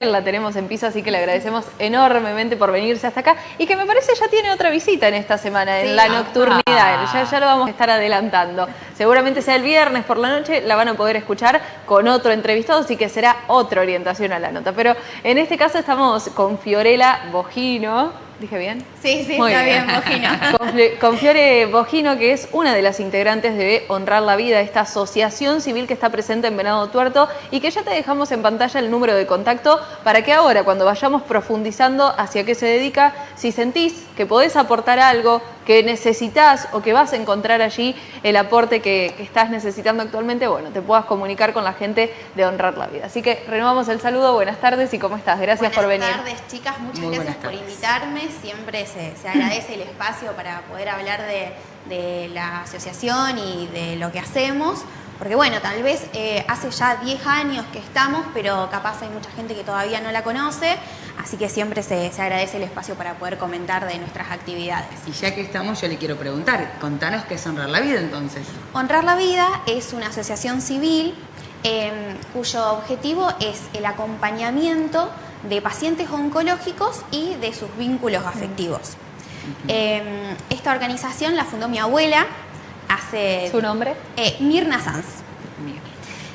La tenemos en piso, así que le agradecemos enormemente por venirse hasta acá y que me parece ya tiene otra visita en esta semana, en la nocturnidad. Ya, ya lo vamos a estar adelantando. Seguramente sea el viernes por la noche, la van a poder escuchar con otro entrevistado, así que será otra orientación a la nota. Pero en este caso estamos con Fiorella Bojino, ¿Dije bien? Sí, sí, está bien, Bojino. Con, Fiore Bojino, que es una de las integrantes de Honrar la Vida, esta asociación civil que está presente en Venado Tuerto y que ya te dejamos en pantalla el número de contacto para que ahora, cuando vayamos profundizando hacia qué se dedica, si sentís que podés aportar algo, que necesitas o que vas a encontrar allí el aporte que, estás necesitando actualmente, bueno, te puedas comunicar con la gente de Honrar la Vida. Así que renovamos el saludo, buenas tardes y ¿cómo estás? Gracias por venir. Buenas tardes, chicas, muchas gracias por invitarme. Siempre se, agradece el espacio para poder hablar de, de la asociación y de lo que hacemos. Porque bueno, tal vez eh, hace ya 10 años que estamos, pero capaz hay mucha gente que todavía no la conoce, así que siempre se, agradece el espacio para poder comentar de nuestras actividades. Y ya que estamos, yo le quiero preguntar, contanos qué es Honrar la Vida entonces. Honrar la Vida es una asociación civil em, cuyo objetivo es el acompañamiento de pacientes oncológicos y de sus vínculos afectivos. Em, esta organización la fundó mi abuela, hace... ¿Su nombre? Eh, Mirna Sanz.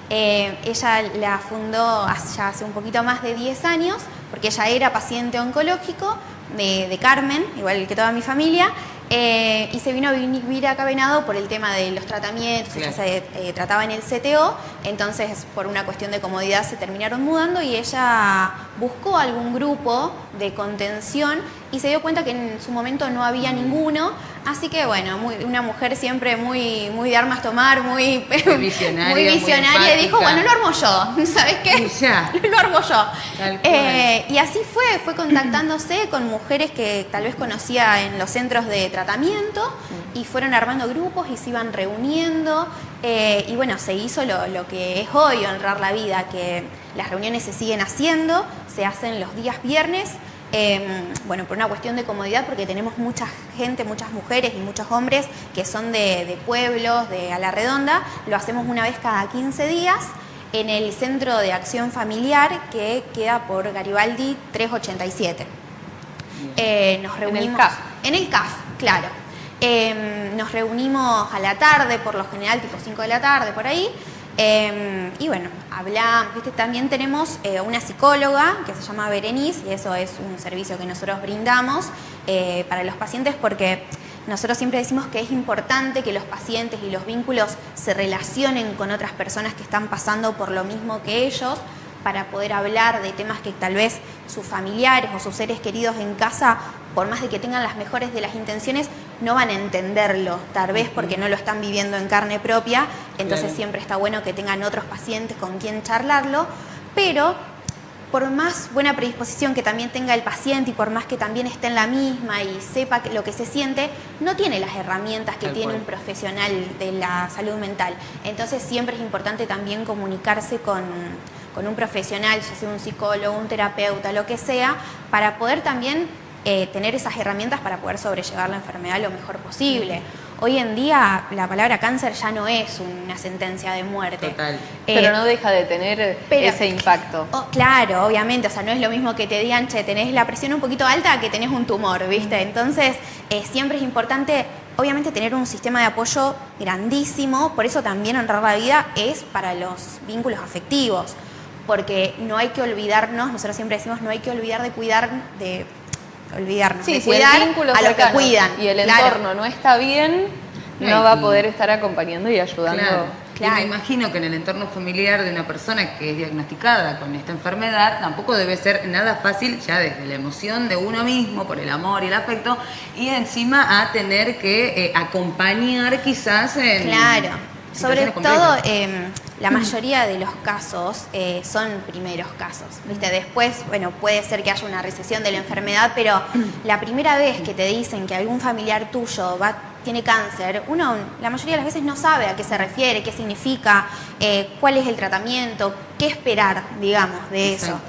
Eh, ella la fundó ya hace un poquito más de 10 años, porque ella era paciente oncológico de, de Carmen, igual que toda mi familia, eh, y se vino a vivir acá Venado por el tema de los tratamientos, ella se eh, trataba en el CTO, entonces por una cuestión de comodidad se terminaron mudando y ella buscó algún grupo de contención y se dio cuenta que en su momento no había ninguno, así que bueno, una mujer siempre muy, muy de armas tomar, muy, visionaria, muy visionaria y dijo, bueno, lo armo yo, ¿sabes qué? Ya. lo armo yo. Eh, y así fue, fue contactándose con mujeres que tal vez conocía en los centros de tratamiento mm. y fueron armando grupos y se iban reuniendo eh, y bueno, se hizo lo, que es hoy, honrar la vida, que las reuniones se siguen haciendo, se hacen los días viernes, em, bueno, por una cuestión de comodidad, porque tenemos mucha gente, muchas mujeres y muchos hombres que son de, pueblos, de a la redonda, lo hacemos una vez cada 15 días en el Centro de Acción Familiar que queda por Garibaldi 387. Eh, nos reunimos... En el CAF. En el CAF, claro. Em, nos reunimos a la tarde, por lo general tipo 5 de la tarde, por ahí. Em, y bueno, ¿viste? también tenemos eh, una psicóloga que se llama Berenice y eso es un servicio que nosotros brindamos eh, para los pacientes porque nosotros siempre decimos que es importante que los pacientes y los vínculos se relacionen con otras personas que están pasando por lo mismo que ellos para poder hablar de temas que tal vez sus familiares o sus seres queridos en casa, por más de que tengan las mejores de las intenciones, no van a entenderlo, tal vez porque no lo están viviendo en carne propia, entonces siempre está bueno que tengan otros pacientes con quien charlarlo, pero por más buena predisposición que también tenga el paciente y por más que también esté en la misma y sepa lo que se siente, no tiene las herramientas que tiene un profesional de la salud mental. Entonces siempre es importante también comunicarse con, con un profesional, ya sea un psicólogo, un terapeuta, lo que sea, para poder también eh, tener esas herramientas para poder sobrellevar la enfermedad lo mejor posible. Hoy en día la palabra cáncer ya no es una sentencia de muerte. Total. Eh, pero no deja de tener ese impacto. Oh, claro, obviamente, o sea, no es lo mismo que te digan, che, tenés la presión un poquito alta que tenés un tumor, ¿viste? Entonces, eh, siempre es importante obviamente tener un sistema de apoyo grandísimo, por eso también honrar la vida es para los vínculos afectivos, porque no hay que olvidarnos, nosotros siempre decimos, no hay que olvidar de cuidar, de olvidarnos, sí, cuidar a los que cuidan. Y el entorno no está bien, no, va a poder estar acompañando y ayudando. Claro. me imagino que en el entorno familiar de una persona que es diagnosticada con esta enfermedad tampoco debe ser nada fácil ya desde la emoción de uno mismo, por el amor y el afecto, y encima a tener que eh, acompañar quizás en... Claro, sobre todo em, la mayoría de los casos eh, son primeros casos, ¿viste? Después, bueno, puede ser que haya una recesión de la enfermedad, pero la primera vez que te dicen que algún familiar tuyo va, tiene cáncer, uno la mayoría de las veces no sabe a qué se refiere, qué significa, eh, cuál es el tratamiento, qué esperar, digamos, de eso.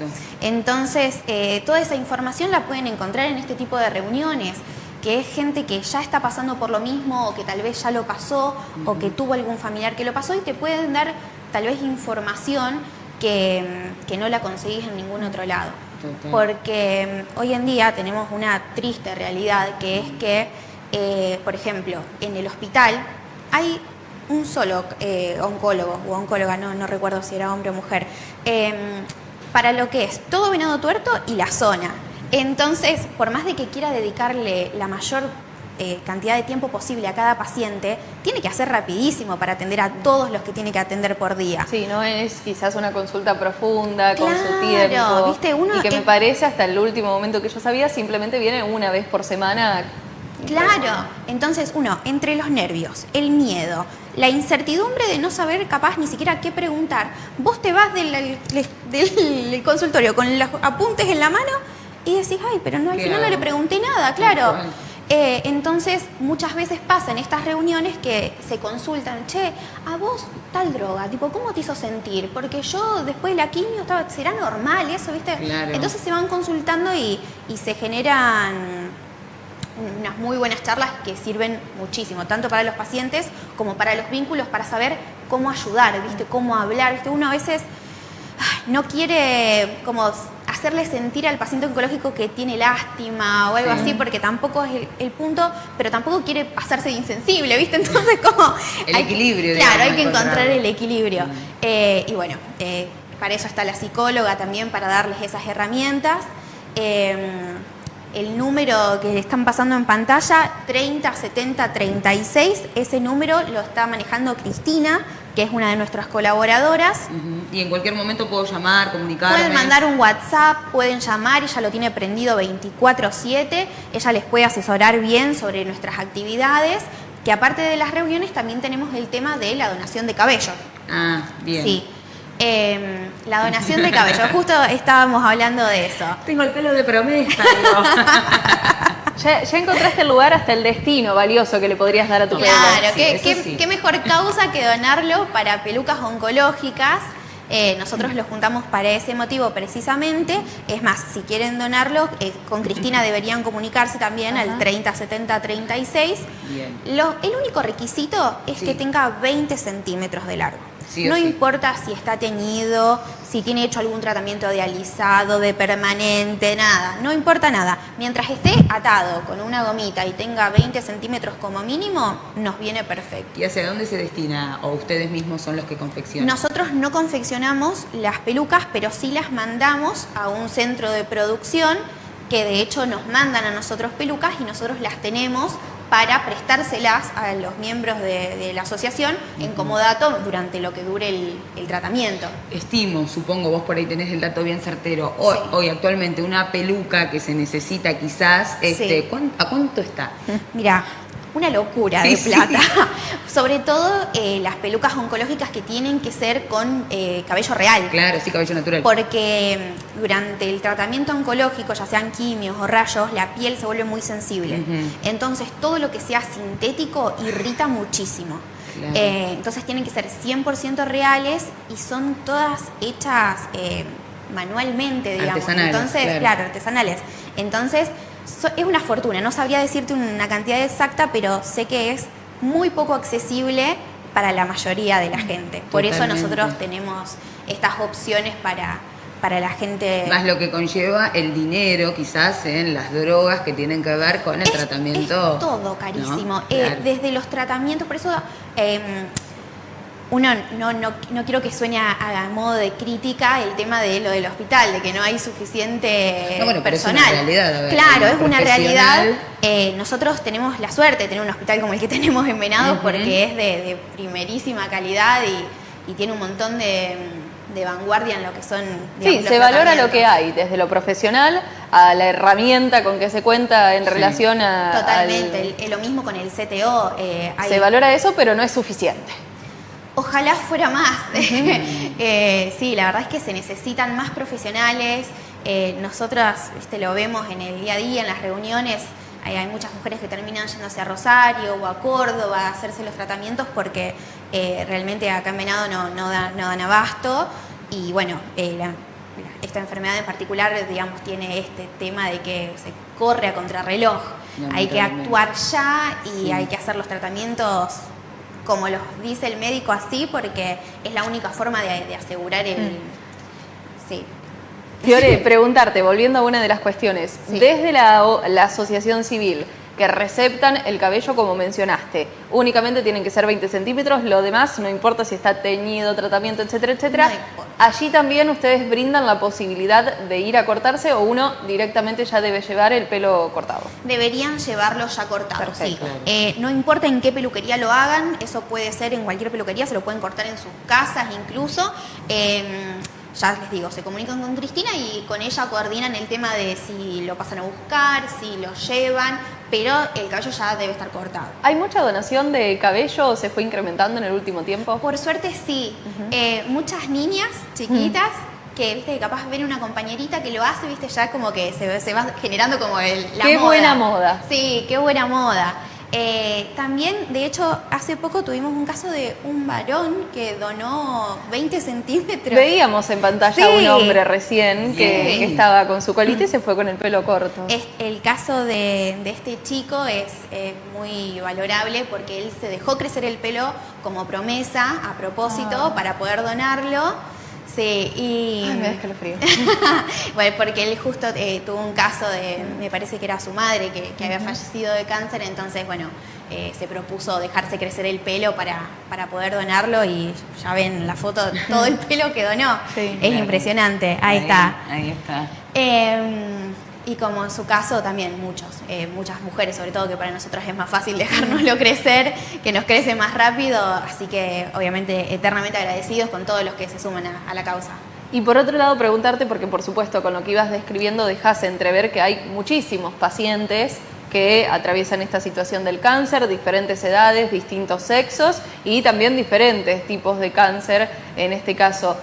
Entonces, eh, toda esa información la pueden encontrar en este tipo de reuniones que es gente que ya está pasando por lo mismo o que tal vez ya lo pasó o que tuvo algún familiar que lo pasó y te pueden dar tal vez información que, que no la conseguís en ningún otro lado. Porque mm, hoy en día tenemos una triste realidad que es que, eh, por ejemplo, en el hospital hay un solo eh, oncólogo o oncóloga, no, no recuerdo si era hombre o mujer, em, para lo que es todo venado tuerto y la zona. Entonces, por más de que quiera dedicarle la mayor eh, cantidad de tiempo posible a cada paciente, tiene que hacer rapidísimo para atender a todos los que tiene que atender por día. Sí, no es quizás una consulta profunda con su tiempo. ¿viste? Uno y que me parece hasta el último momento que yo sabía, simplemente viene una vez por semana. Claro, entonces uno, entre los nervios, el miedo, la incertidumbre de no saber capaz ni siquiera qué preguntar, vos te vas del, del consultorio con los apuntes en la mano y decís, ay, pero no, al final no le pregunté nada, claro. Eh, entonces, muchas veces pasa en estas reuniones que se consultan, che, a vos tal droga, tipo, ¿cómo te hizo sentir? Porque yo después de la quimio estaba, ¿será normal eso, viste? Entonces se van consultando y, y se generan unas muy buenas charlas que sirven muchísimo, tanto para los pacientes como para los vínculos, para saber cómo ayudar, ¿viste? Cómo hablar, ¿viste? Uno a veces no quiere como hacerle sentir al paciente oncológico que tiene lástima o algo así, porque tampoco es el, punto, pero tampoco quiere pasarse de insensible, ¿viste? Entonces, como... El equilibrio. claro, hay que encontrar el equilibrio. Mm. Eh, y bueno, eh, para eso está la psicóloga también, para darles esas herramientas. Em, el número que están pasando en pantalla, 30 70 36, ese número lo está manejando Cristina, que es una de nuestras colaboradoras. Y en cualquier momento puedo llamar, comunicarme. Pueden mandar un WhatsApp, pueden llamar, ella lo tiene prendido 24/7, ella les puede asesorar bien sobre nuestras actividades, que aparte de las reuniones también tenemos el tema de la donación de cabello. Ah, bien. Sí. Em, la donación de cabello, justo estábamos hablando de eso. Tengo el pelo de promesa. ya, encontraste el lugar hasta el destino valioso que le podrías dar a tu pelo. Claro, qué, mejor causa que donarlo para pelucas oncológicas. Eh, nosotros lo juntamos para ese motivo precisamente. Es más, si quieren donarlo, eh, con Cristina deberían comunicarse también al 30 70 36. Bien. el único requisito es que tenga 20 centímetros de largo no importa si está teñido, si tiene hecho algún tratamiento dializado, de permanente, nada, no importa nada. Mientras esté atado con una gomita y tenga 20 centímetros como mínimo, nos viene perfecto. ¿Y hacia dónde se destina o ustedes mismos son los que confeccionan? Nosotros no confeccionamos las pelucas, pero sí las mandamos a un centro de producción que de hecho nos mandan a nosotros pelucas y nosotros las tenemos para prestárselas a los miembros de, la asociación en comodato durante lo que dure el, tratamiento. Estimo, supongo, vos por ahí tenés el dato bien certero, hoy, hoy actualmente una peluca que se necesita quizás, este, ¿a cuánto está? Mira, una locura de plata. Sobre todo eh, las pelucas oncológicas que tienen que ser con eh, cabello real. Claro, sí, cabello natural. Porque mm, durante el tratamiento oncológico, ya sean quimios o rayos, la piel se vuelve muy sensible. Entonces, todo lo que sea sintético irrita muchísimo. Eh, entonces, tienen que ser 100% reales y son todas hechas manualmente, digamos. Entonces, claro, artesanales. Entonces, es una fortuna, no sabría decirte una cantidad exacta, pero sé que es muy poco accesible para la mayoría de la gente. Por eso nosotros tenemos estas opciones para, para la gente. Más lo que conlleva el dinero, quizás, en las drogas que tienen que ver con el tratamiento. Es todo carísimo. Eh, desde los tratamientos, por eso. Em, uno no, no, no, quiero que suene a, modo de crítica el tema de lo del hospital, de que no hay suficiente personal. es una realidad, claro, es una realidad. Eh, nosotros tenemos la suerte de tener un hospital como el que tenemos en Venado porque es de, primerísima calidad y, tiene un montón de, vanguardia en lo que son... sí, se valora lo que hay, desde lo profesional a la herramienta con que se cuenta en relación a... Totalmente, lo mismo con el CTO. Eh, se valora eso, pero no es suficiente. Ojalá fuera más. Eh, sí, la verdad es que se necesitan más profesionales. Eh, nosotras lo vemos en el día a día, en las reuniones. Hay, muchas mujeres que terminan yéndose a Rosario o a Córdoba a hacerse los tratamientos porque eh, realmente acá en Venado no, no, dan abasto. Y bueno, esta enfermedad en particular, digamos, tiene este tema de que se corre a contrarreloj. Hay que actuar ya y hay que hacer los tratamientos como los dice el médico así, porque es la única forma de, asegurar el, Sí. Fiore, preguntarte, volviendo a una de las cuestiones, Sí. desde la, o- la asociación civil que receptan el cabello como mencionaste, únicamente tienen que ser 20 centímetros, lo demás no importa si está teñido, tratamiento, etcétera, etcétera. No. Allí también ustedes brindan la posibilidad de ir a cortarse o uno directamente ya debe llevar el pelo cortado. Deberían llevarlo ya cortado, sí. Eh, no importa en qué peluquería lo hagan, eso puede ser en cualquier peluquería, se lo pueden cortar en sus casas incluso. Eh, ya les digo, se comunican con Cristina y con ella coordinan el tema de si lo pasan a buscar, si lo llevan, pero el cabello ya debe estar cortado. ¿Hay mucha donación de cabello o se fue incrementando en el último tiempo? Por suerte sí. Eh, muchas niñas chiquitas que, viste, que capaz ven una compañerita que lo hace, viste, ya como que se, se va generando como el, la Qué moda. buena moda. Sí, qué buena moda. Eh, también, de hecho, hace poco tuvimos un caso de un varón que donó 20 centímetros. Veíamos en pantalla Sí. a un hombre recién que, estaba con su colita y se fue con el pelo corto. Es- el caso de, de este chico es eh, muy valorable porque él se dejó crecer el pelo como promesa, a propósito, Ah. para poder donarlo. Sí, y... Ay, me da escalofrío. bueno, porque él justo eh, tuvo un caso de, me parece que era su madre que, que había fallecido de cáncer, entonces, bueno, eh, se propuso dejarse crecer el pelo para, para poder donarlo y ya ven la foto, todo el pelo que donó. Sí. es impresionante, ahí, está. Ahí está. Eh, y como en su caso también muchos, eh, muchas mujeres, sobre todo que para nosotras es más fácil dejárnoslo crecer, que nos crece más rápido, así que obviamente eternamente agradecidos con todos los que se suman a, a la causa. Y por otro lado, preguntarte, porque por supuesto con lo que ibas describiendo dejas entrever que hay muchísimos pacientes que atraviesan esta situación del cáncer, diferentes edades, distintos sexos y también diferentes tipos de cáncer en este caso.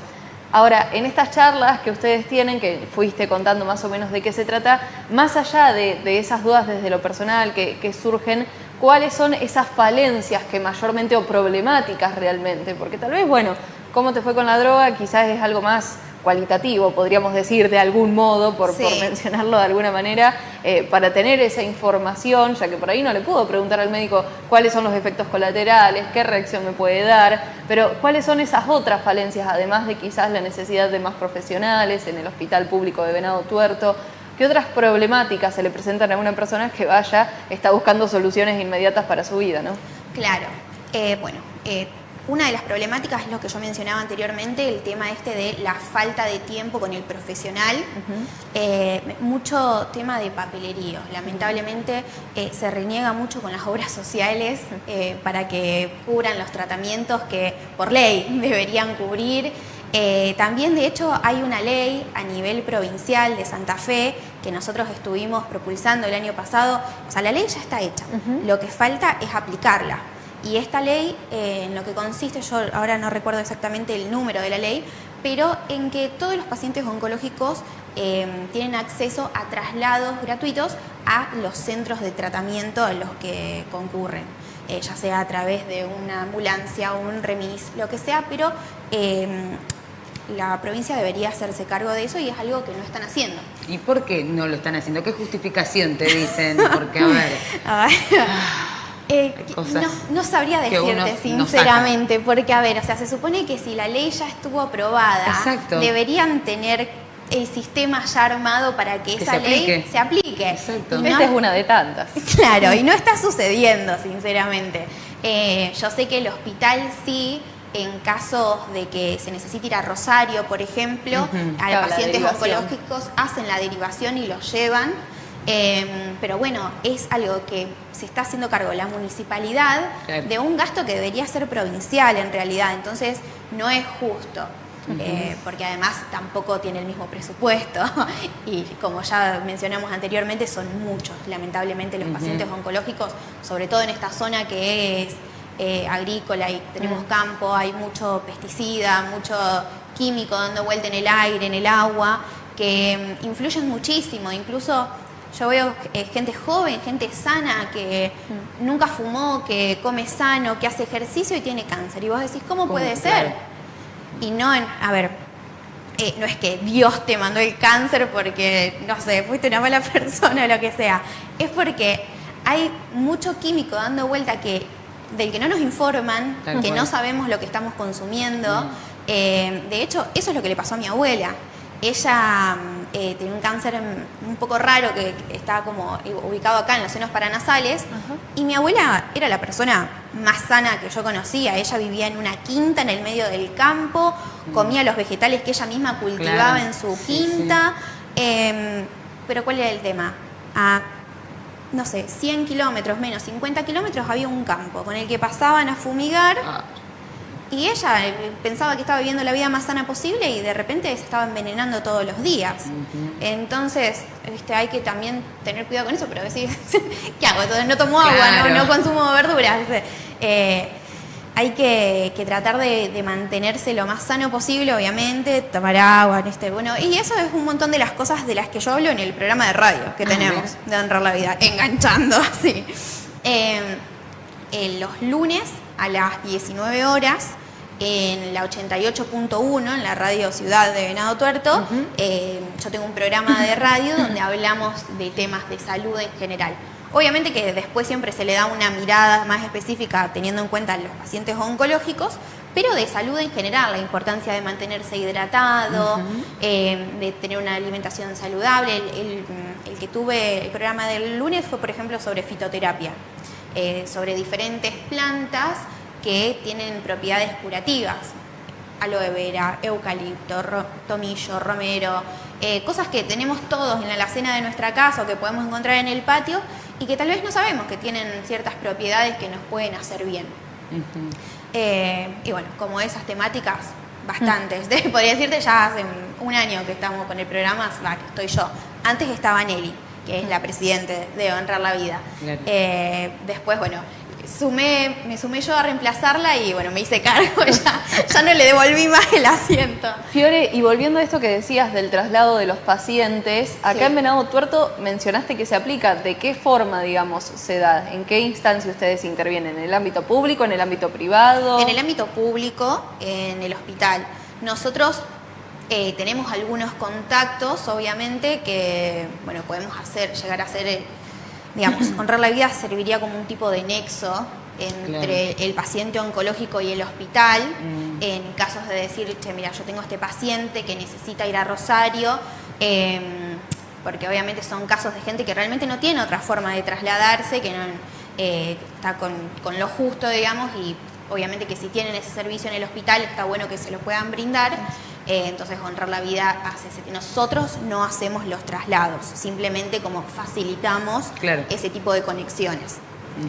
Ahora, en estas charlas que ustedes tienen, que fuiste contando más o menos de qué se trata, más allá de, esas dudas desde lo personal que, que surgen, ¿cuáles son esas falencias que mayormente o problemáticas realmente? Porque tal vez, bueno, cómo te fue con la droga quizás es algo más cualitativo, podríamos decir de algún modo, por, Sí. por mencionarlo de alguna manera, eh, para tener esa información, ya que por ahí no le puedo preguntar al médico cuáles son los efectos colaterales, qué reacción me puede dar, pero cuáles son esas otras falencias, además de quizás la necesidad de más profesionales en el Hospital Público de Venado Tuerto. ¿Qué otras problemáticas se le presentan a una persona que vaya, está buscando soluciones inmediatas para su vida, ¿no? Claro. Eh, bueno, eh, una de las problemáticas es lo que yo mencionaba anteriormente, el tema este de la falta de tiempo con el profesional. Eh, mucho tema de papelerío. Lamentablemente eh, se reniega mucho con las obras sociales eh, para que cubran los tratamientos que por ley deberían cubrir. Eh, también, de hecho, hay una ley a nivel provincial de Santa Fe que nosotros estuvimos propulsando el año pasado. O sea, la ley ya está hecha. Lo que falta es aplicarla. Y esta ley, eh, en lo que consiste, yo ahora no recuerdo exactamente el número de la ley, pero en que todos los pacientes oncológicos eh, tienen acceso a traslados gratuitos a los centros de tratamiento a los que concurren, eh, ya sea a través de una ambulancia o un remis, lo que sea, pero la provincia debería hacerse cargo de eso y es algo que no están haciendo. ¿Y por qué no lo están haciendo? ¿Qué justificación te dicen? Porque, a ver, Ay, eh, no, no sabría decirte no sinceramente, porque a ver, o sea, se supone que si la ley ya estuvo aprobada, Exacto. deberían tener el sistema ya armado para que, Que esa se ley se aplique. Exacto. Y no- Esta es una de tantas. Claro, y no está sucediendo, sinceramente. Eh, yo sé que el hospital sí, en casos de que se necesite ir a Rosario, por ejemplo, a Claro, pacientes oncológicos hacen la derivación y los llevan. Eh, pero bueno, es algo que se está haciendo cargo la municipalidad Claro. de un gasto que debería ser provincial en realidad, entonces no es justo. eh, porque además tampoco tiene el mismo presupuesto y como ya mencionamos anteriormente son muchos lamentablemente los pacientes oncológicos sobre todo en esta zona que es eh, agrícola y tenemos Mm. campo hay mucho pesticida mucho químico dando vuelta en el aire en el agua que mm, influyen muchísimo incluso yo veo eh, gente joven, gente sana que Mm. nunca fumó, que come sano, que hace ejercicio y tiene cáncer. Y vos decís, ¿cómo ¿Cómo? puede Claro. ser? Y no, en, a ver, eh, no es que Dios te mandó el cáncer porque, no sé, fuiste una mala persona o lo que sea. Es porque hay mucho químico dando vuelta que del que no nos informan, Tal que cual. no sabemos lo que estamos consumiendo. Mm. Eh, de hecho, eso es lo que le pasó a mi abuela. ella mm, eh, tenía un cáncer mm, un poco raro que estaba como ubicado acá en los senos paranasales. Y mi abuela era la persona más sana que yo conocía. Ella vivía en una quinta en el medio del campo, comía los vegetales que ella misma cultivaba en su quinta. Em, pero ¿cuál era el tema? A, no sé, 100 kilómetros menos, 50 kilómetros había un campo con el que pasaban a fumigar. Ah. Y ella eh, pensaba que estaba viviendo la vida más sana posible y de repente se estaba envenenando todos los días. Entonces, este, hay que también tener cuidado con eso, pero decir, ¿qué hago? Entonces no tomo agua, no, consumo verduras. Eh, hay que, tratar de, mantenerse lo más sano posible, obviamente, tomar agua, este, bueno, y eso es un montón de las cosas de las que yo hablo en el programa de radio que tenemos de honrar la vida, enganchando así. Eh, los lunes a las 19 horas en la 88.1, en la radio Ciudad de Venado Tuerto. Eh, yo tengo un programa de radio donde hablamos de temas de salud en general. Obviamente que después siempre se le da una mirada más específica teniendo en cuenta los pacientes oncológicos, pero de salud en general, la importancia de mantenerse hidratado, eh, de tener una alimentación saludable. El, que tuve, el programa del lunes fue, por ejemplo, sobre fitoterapia, eh, sobre diferentes plantas que tienen propiedades curativas. Aloe vera, eucalipto, tomillo, romero, eh, cosas que tenemos todos en la alacena de nuestra casa o que podemos encontrar en el patio y que tal vez no sabemos que tienen ciertas propiedades que nos pueden hacer bien. Eh, y bueno, como esas temáticas, bastantes. Podría decirte ya hace un año que estamos con el programa, que estoy yo. Antes estaba Nelly, que es la presidente de Honrar la Vida. Eh, después, bueno, sumé, me sumé yo a reemplazarla y bueno, me hice cargo, ya, ya no le devolví más el asiento. Fiore, y volviendo a esto que decías del traslado de los pacientes, acá en Venado Tuerto mencionaste que se aplica, ¿de qué forma, digamos, se da? ¿En qué instancia ustedes intervienen? ¿En el ámbito público, en el ámbito privado? En el ámbito público, en el hospital. Nosotros eh, tenemos algunos contactos, obviamente, que bueno, podemos hacer, llegar a hacer eh, digamos, honrar la vida serviría como un tipo de nexo entre el paciente oncológico y el hospital, mm. en casos de decir, che, mira, yo tengo este paciente que necesita ir a Rosario, em, porque obviamente son casos de gente que realmente no tiene otra forma de trasladarse, que no eh, está con, con, lo justo, digamos, y obviamente que si tienen ese servicio en el hospital está bueno que se lo puedan brindar. Eh, entonces, honrar la vida hace que nosotros no hacemos los traslados, simplemente como facilitamos ese tipo de conexiones.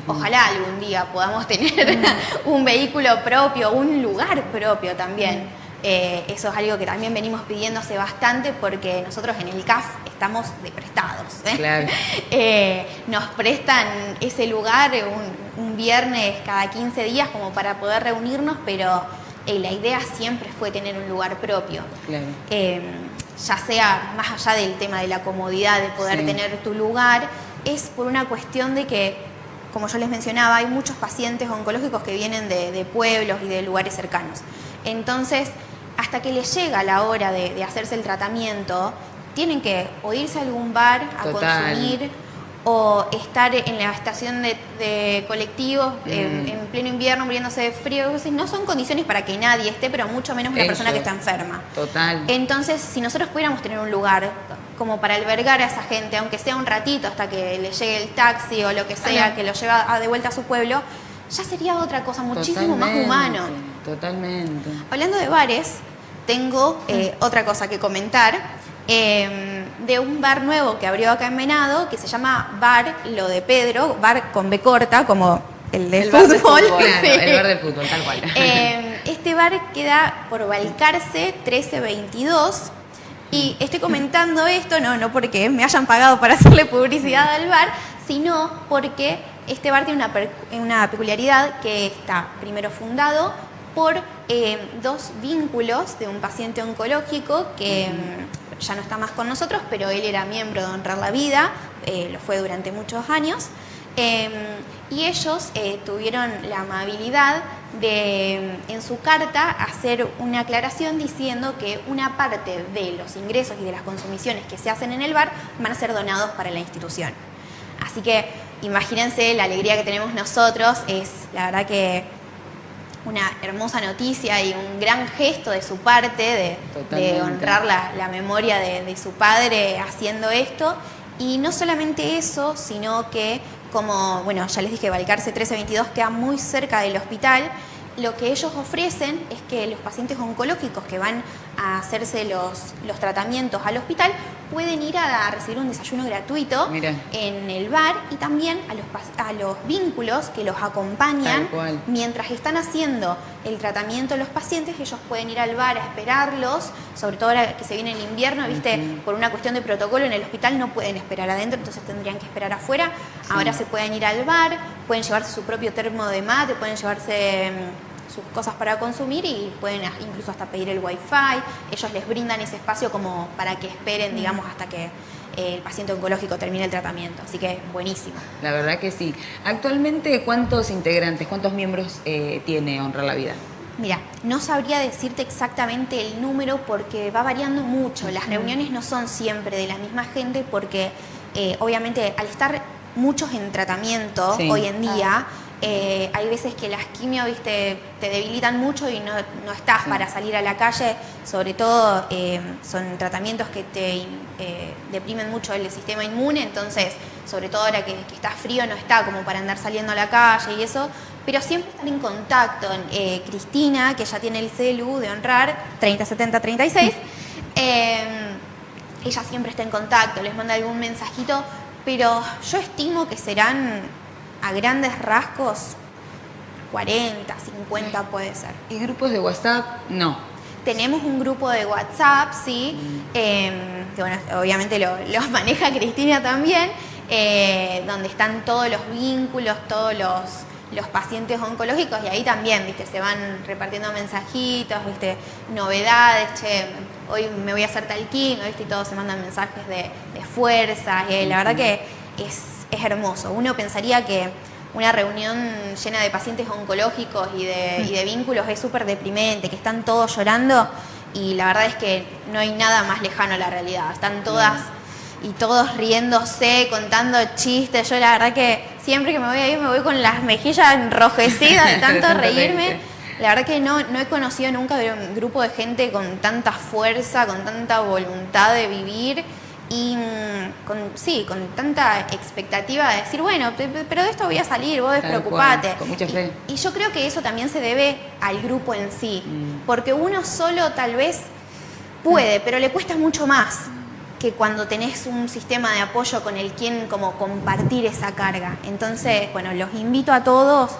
Ojalá algún día podamos tener un vehículo propio, un lugar propio también. Eh, eso es algo que también venimos pidiendo hace bastante porque nosotros en el CAF estamos de prestados. ¿eh? nos prestan ese lugar un, un, viernes cada 15 días como para poder reunirnos, pero eh, la idea siempre fue tener un lugar propio. Em, ya sea más allá del tema de la comodidad de poder tener tu lugar, es por una cuestión de que, como yo les mencionaba, hay muchos pacientes oncológicos que vienen de, pueblos y de lugares cercanos. Entonces, hasta que les llega la hora de, hacerse el tratamiento, tienen que o irse a algún bar a consumir o estar en la estación de, colectivos mm. en, pleno invierno muriéndose de frío, no son condiciones para que nadie esté, pero mucho menos una persona que está enferma. Total. Entonces, si nosotros pudiéramos tener un lugar como para albergar a esa gente, aunque sea un ratito hasta que le llegue el taxi o lo que sea, que lo lleva de vuelta a su pueblo, ya sería otra cosa muchísimo más humano. Totalmente. Hablando de bares, tengo eh, otra cosa que comentar. Em, de un bar nuevo que abrió acá en Venado, que se llama Bar Lo de Pedro, bar con B corta, como el de fútbol. el bar de fútbol, tal cual. Em, este bar queda por Balcarce 1322. Y estoy comentando esto, no, no porque me hayan pagado para hacerle publicidad al bar, sino porque este bar tiene una, una peculiaridad que está primero fundado por em, dos vínculos de un paciente oncológico que ya no está más con nosotros, pero él era miembro de Honrar la Vida, eh, lo fue durante muchos años, em, y ellos eh, tuvieron la amabilidad de, en su carta, hacer una aclaración diciendo que una parte de los ingresos y de las consumiciones que se hacen en el bar van a ser donados para la institución. Así que imagínense la alegría que tenemos nosotros, es la verdad que una hermosa noticia y un gran gesto de su parte de, de honrar la, la memoria de, de, su padre haciendo esto. Y no solamente eso, sino que como, bueno, ya les dije, Balcarce 1322 queda muy cerca del hospital, lo que ellos ofrecen es que los pacientes oncológicos que van a hacerse los, los tratamientos al hospital pueden ir a, recibir un desayuno gratuito en el bar y también a los, a los vínculos que los acompañan mientras están haciendo el tratamiento los pacientes, ellos pueden ir al bar a esperarlos, sobre todo ahora que se viene el invierno, viste, por una cuestión de protocolo en el hospital no pueden esperar adentro, entonces tendrían que esperar afuera. Ahora se pueden ir al bar, pueden llevarse su propio termo de mate, pueden llevarse mm, sus cosas para consumir y pueden incluso hasta pedir el wifi. Ellos les brindan ese espacio como para que esperen, digamos, hasta que eh, el paciente oncológico termine el tratamiento. Así que buenísimo. La verdad que sí. Actualmente, ¿cuántos integrantes, cuántos miembros eh, tiene Honra la Vida? Mira, no sabría decirte exactamente el número porque va variando mucho. Las reuniones no son siempre de la misma gente porque eh, obviamente al estar muchos en tratamiento hoy en día, eh, hay veces que las quimio, viste, te debilitan mucho y no, estás para salir a la calle, sobre todo eh, son tratamientos que te eh, deprimen mucho el sistema inmune, entonces, sobre todo ahora que, que, está frío, no está como para andar saliendo a la calle y eso, pero siempre están en contacto. Cristina, que ya tiene el celu de honrar, 307036, ella siempre está en contacto, les manda algún mensajito, pero yo estimo que serán a grandes rasgos 40, 50 puede ser. ¿Y grupos de WhatsApp? No. Tenemos un grupo de WhatsApp, sí, mm. em, que bueno, obviamente lo, maneja Cristina también, eh, donde están todos los vínculos, todos los, los pacientes oncológicos y ahí también, viste, se van repartiendo mensajitos, viste, novedades, che, hoy me voy a hacer tal quimio, viste, y todos se mandan mensajes de, fuerza, y la verdad que es es hermoso. Uno pensaría que una reunión llena de pacientes oncológicos y de, vínculos es súper deprimente, que están todos llorando y la verdad es que no hay nada más lejano a la realidad. Están todas y todos riéndose, contando chistes. Yo la verdad que siempre que me voy a ir me voy con las mejillas enrojecidas de tanto reírme. La verdad que no, no he conocido nunca un grupo de gente con tanta fuerza, con tanta voluntad de vivir y mm, con, sí, con tanta expectativa de decir, bueno, pero de esto voy a salir, vos despreocupate. con mucha fe. Y, yo creo que eso también se debe al grupo en sí, mm. porque uno solo tal vez puede, pero le cuesta mucho más que cuando tenés un sistema de apoyo con el quien como compartir esa carga. Entonces, bueno, los invito a todos,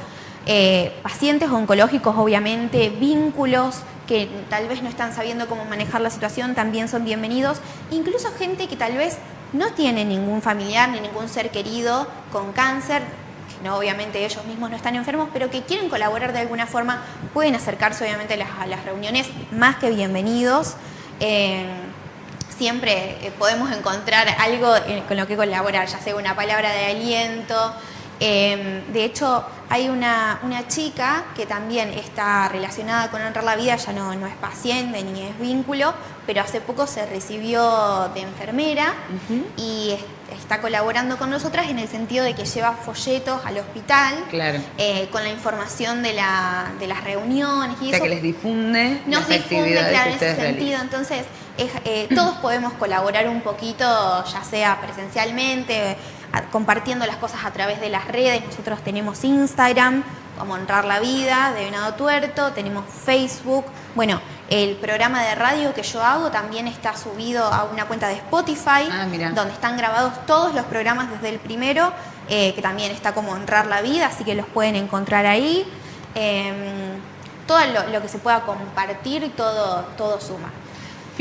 eh, pacientes oncológicos obviamente, vínculos, que tal vez no están sabiendo cómo manejar la situación también son bienvenidos. Incluso gente que tal vez no tiene ningún familiar ni ningún ser querido con cáncer, que no, obviamente ellos mismos no están enfermos, pero que quieren colaborar de alguna forma, pueden acercarse obviamente a las, reuniones más que bienvenidos. Eh, siempre eh, podemos encontrar algo con lo que colaborar, ya sea una palabra de aliento, Em, de hecho, hay una, chica que también está relacionada con Honrar la Vida, ya no, no es paciente ni es vínculo, pero hace poco se recibió de enfermera y está colaborando con nosotras en el sentido de que lleva folletos al hospital eh, con la información de, la, de las reuniones y o sea, que les difunde Nos difunde, claro, en ese sentido. Entonces, eh, todos podemos colaborar un poquito, ya sea presencialmente, compartiendo las cosas a través de las redes. Nosotros tenemos Instagram, como Honrar la Vida, de Venado Tuerto, tenemos Facebook. Bueno, el programa de radio que yo hago también está subido a una cuenta de Spotify, ah, donde están grabados todos los programas desde el primero, eh, que también está como Honrar la Vida, así que los pueden encontrar ahí. Em, todo lo, que se pueda compartir, todo, todo suma.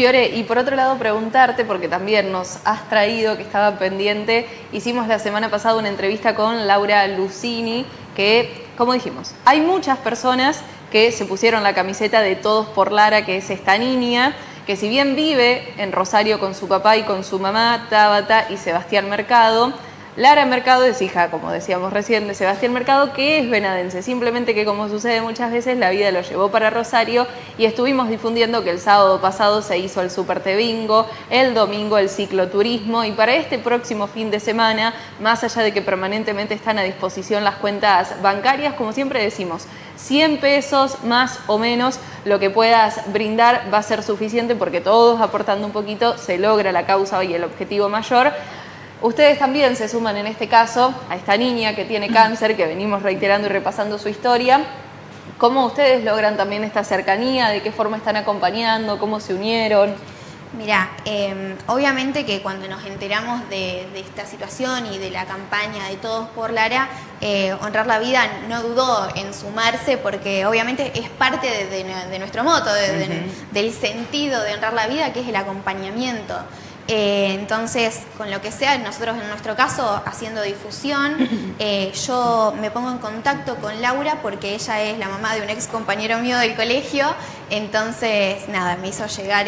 Fiore, y por otro lado preguntarte, porque también nos has traído que estaba pendiente, hicimos la semana pasada una entrevista con Laura Lucini, que, como dijimos, hay muchas personas que se pusieron la camiseta de Todos por Lara, que es esta niña, que si bien vive en Rosario con su papá y con su mamá, Tabata y Sebastián Mercado, Lara Mercado es hija, como decíamos recién, de Sebastián Mercado, que es venadense. Simplemente que como sucede muchas veces, la vida lo llevó para Rosario y estuvimos difundiendo que el sábado pasado se hizo el Super el domingo el cicloturismo y para este próximo fin de semana, más allá de que permanentemente están a disposición las cuentas bancarias, como siempre decimos, 100 pesos más o menos lo que puedas brindar va a ser suficiente porque todos aportando un poquito se logra la causa y el objetivo mayor. Ustedes también se suman en este caso a esta niña que tiene cáncer, que venimos reiterando y repasando su historia. ¿Cómo ustedes logran también esta cercanía? ¿De qué forma están acompañando? ¿Cómo se unieron? Mira, em, obviamente que cuando nos enteramos de, esta situación y de la campaña de Todos por Lara, eh, Honrar la Vida no dudó en sumarse porque obviamente es parte de, nuestro moto, del sentido de Honrar la Vida, que es el acompañamiento. Eh, entonces, con lo que sea, nosotros en nuestro caso, haciendo difusión, eh, yo me pongo en contacto con Laura porque ella es la mamá de un ex compañero mío del colegio, entonces, nada, me hizo llegar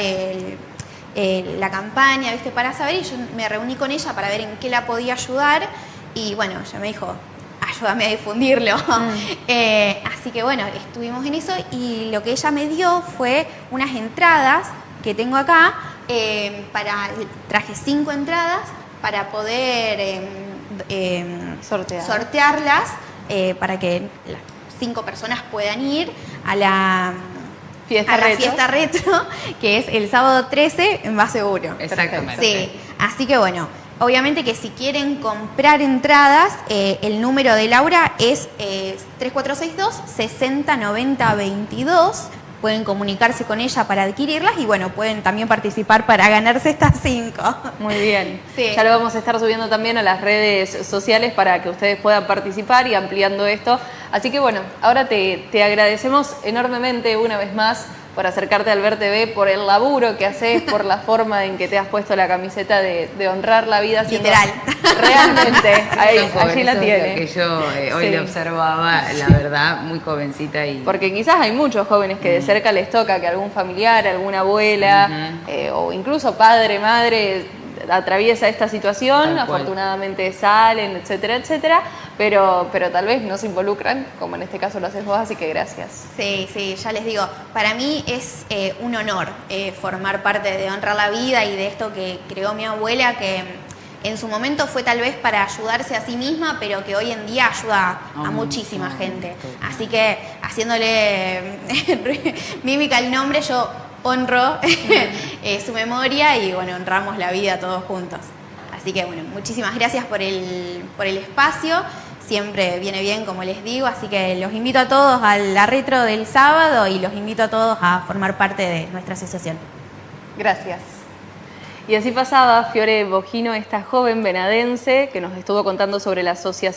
la campaña, ¿viste? Para saber, y yo me reuní con ella para ver en qué la podía ayudar, y bueno, ella me dijo, ayúdame a difundirlo. Mm. Eh, así que bueno, estuvimos en eso, y lo que ella me dio fue unas entradas que tengo acá, Em, para, traje cinco entradas para poder em, em, sortearlas eh, para que las cinco personas puedan ir a la fiesta, retro. fiesta retro, que es el sábado 13 en Más Seguro. Exactamente. Sí, así que bueno, obviamente que si quieren comprar entradas, eh, el número de Laura es 3462 6090 22 pueden comunicarse con ella para adquirirlas y bueno, pueden también participar para ganarse estas cinco. Muy bien. Ya lo vamos a estar subiendo también a las redes sociales para que ustedes puedan participar y ampliando esto. Así que bueno, ahora te, te agradecemos enormemente una vez más por acercarte al Ver TV, por el laburo que haces, por la forma en que te has puesto la camiseta de, honrar la vida. Literal. Realmente, ahí, allí la tiene. Que yo eh, hoy le observaba, la verdad, muy jovencita. y Porque quizás hay muchos jóvenes que de cerca les toca que algún familiar, alguna abuela, eh, o incluso padre, madre, atraviesa esta situación, afortunadamente salen, etcétera, etcétera, pero, pero tal vez no se involucran, como en este caso lo haces vos, así que gracias. Sí, sí, ya les digo, para mí es eh, un honor eh, formar parte de Honrar la Vida y de esto que creó mi abuela, que en su momento fue tal vez para ayudarse a sí misma, pero que hoy en día ayuda a muchísima gente. Así que haciéndole mímica el nombre, yo honro eh, su memoria y bueno, honramos la vida todos juntos. Así que bueno, muchísimas gracias por el, por el espacio. Siempre viene bien, como les digo, así que los invito a todos a la del sábado y los invito a todos a formar parte de nuestra asociación. Gracias. Y así pasaba Fiore Bojino, esta joven venadense que nos estuvo contando sobre la asociación.